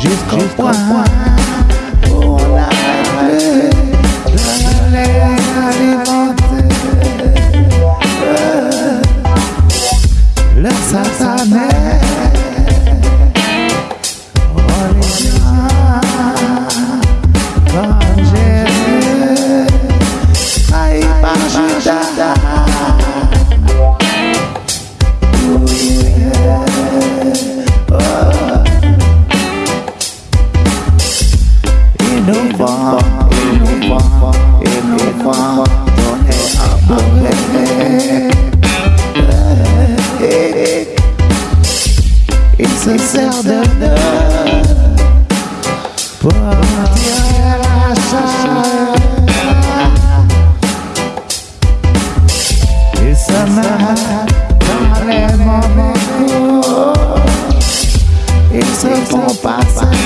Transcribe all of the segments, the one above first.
jusqu'au point. Innova, Innova, Innova, don't have a plan. It's a Zelda. It's a night, darling, mama. It's a bon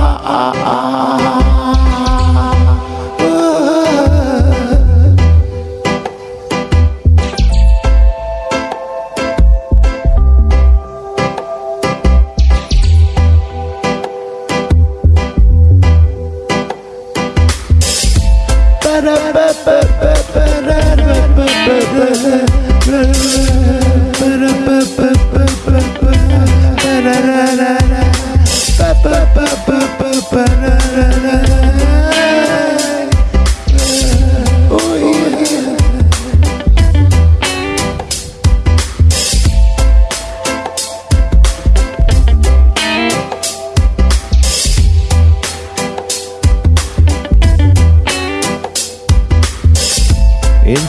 ba ba ba ba ba ba ba ba ba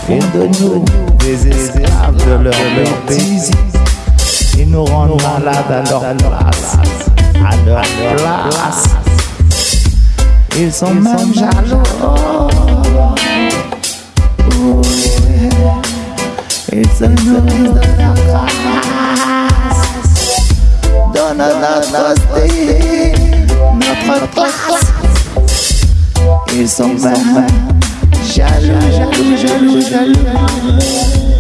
de nous des esclaves de leur bêtise. Ils nous rendent malades à leur place. À leur place. Ils sont même jaloux. nous a new classe. Donne notre style, notre place Ils sont même jaloux, jaloux, jaloux, jaloux.